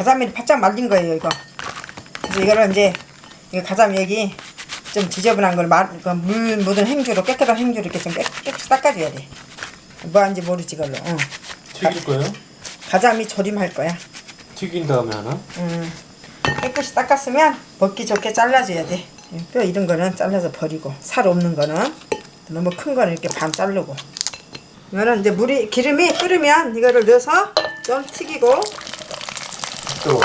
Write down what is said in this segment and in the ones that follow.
가자미를 바짝 말린 거예요 이거 그래서 이거를 이제 이거 가자미 여기 좀 지저분한 걸물 묻은 행주로 깨끗한 행주로 이렇게 좀 깨, 깨끗이 닦아줘야 돼 뭐 하는지 모르지 이걸로 응. 튀길 거예요? 가자미 조림할 거야 튀긴 다음에 하나? 음, 깨끗이 닦았으면 먹기 좋게 잘라줘야 돼. 뼈 이런 거는 잘라서 버리고 살 없는 거는 너무 큰 거는 이렇게 반 자르고. 이거는 이제 물이 기름이 끓으면 이거를 넣어서 좀 튀기고 뜨거.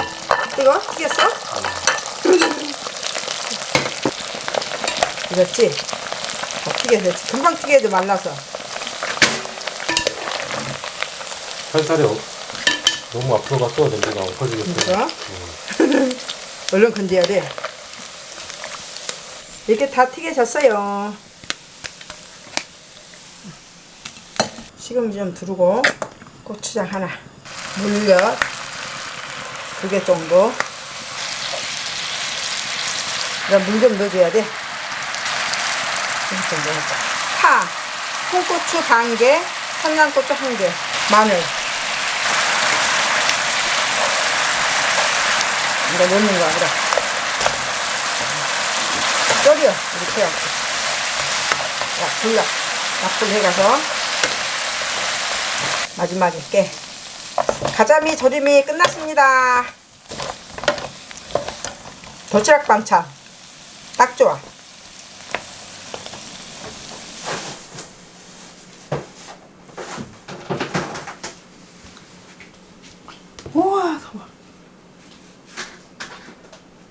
뜨거 튀겼어? 익었지? 다 튀겨서 금방 튀겨도 말라서 살살이 어- 너무 앞으로 갔어 냄새가 엎어지겠어. 이거 얼른 건져야 돼. 이렇게 다 튀겨졌어요. 식용유 좀 두르고 고추장 하나, 물엿 두 개 정도. 물 좀 넣어줘야 돼. 파, 홍고추 반 개, 청양고추 한 개, 마늘. 이거 넣는 거야, 그래. 끓여, 이렇게 해갖고. 약, 불러. 약불 해가서. 마지막에 깨. 가자미 조림이 끝났습니다. 도시락 반찬. 딱 좋아.